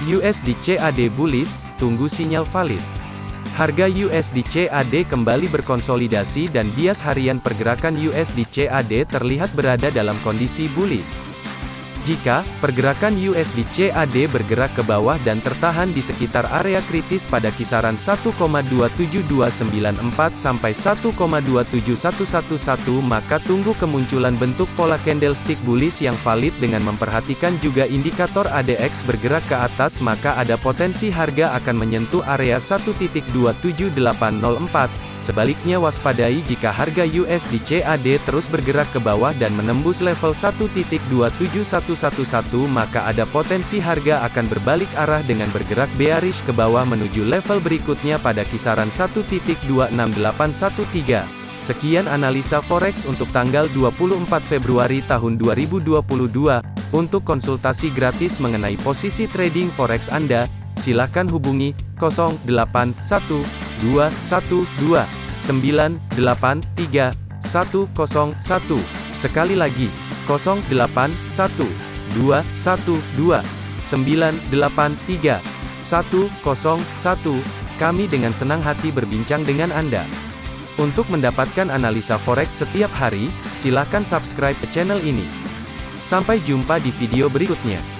USD CAD bullish, tunggu sinyal valid. Harga USD CAD kembali berkonsolidasi dan bias harian pergerakan USD CAD terlihat berada dalam kondisi bullish. Jika pergerakan USD CAD bergerak ke bawah dan tertahan di sekitar area kritis pada kisaran 1,27294 sampai 1,27111 maka tunggu kemunculan bentuk pola candlestick bullish yang valid dengan memperhatikan juga indikator ADX bergerak ke atas maka ada potensi harga akan menyentuh area 1.27804 Sebaliknya waspadai jika harga USD CAD terus bergerak ke bawah dan menembus level 1.27111 maka ada potensi harga akan berbalik arah dengan bergerak bearish ke bawah menuju level berikutnya pada kisaran 1.26813. Sekian analisa forex untuk tanggal 24 Februari tahun 2022. Untuk konsultasi gratis mengenai posisi trading forex Anda, silakan hubungi 081212 983 101. Sekali lagi, 081212 983 101. Kami dengan senang hati berbincang dengan Anda. Untuk mendapatkan analisa forex setiap hari, silakan subscribe channel ini. Sampai jumpa di video berikutnya.